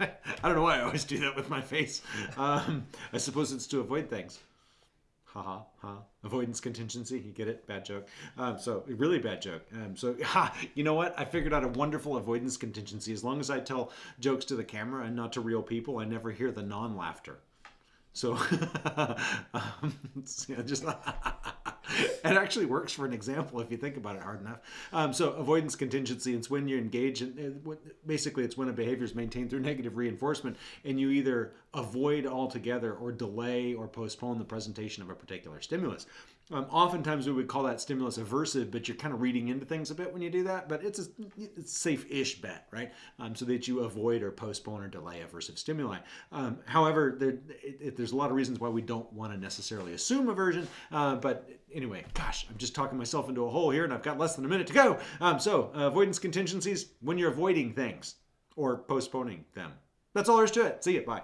I don't know why I always do that with my face. Um, I suppose it's to avoid things. Ha ha ha. Avoidance contingency. You get it? Bad joke. Um, so, really bad joke. Um, so, ha, you know what? I figured out a wonderful avoidance contingency. As long as I tell jokes to the camera and not to real people, I never hear the non laughter. So, um, just it actually works for an example if you think about it hard enough. Um, so, avoidance contingency it's when you engage in basically it's when a behavior is maintained through negative reinforcement, and you either avoid altogether or delay or postpone the presentation of a particular stimulus. Um, oftentimes we would call that stimulus aversive, but you're kind of reading into things a bit when you do that. But it's a, it's safe-ish bet, right? Um, so that you avoid or postpone or delay aversive stimuli. Um, however, there, it, it, there's a lot of reasons why we don't want to necessarily assume aversion. Uh, but anyway, gosh, I'm just talking myself into a hole here, and I've got less than a minute to go. Um, so uh, avoidance contingencies when you're avoiding things or postponing them. That's all there is to it. See you. Bye.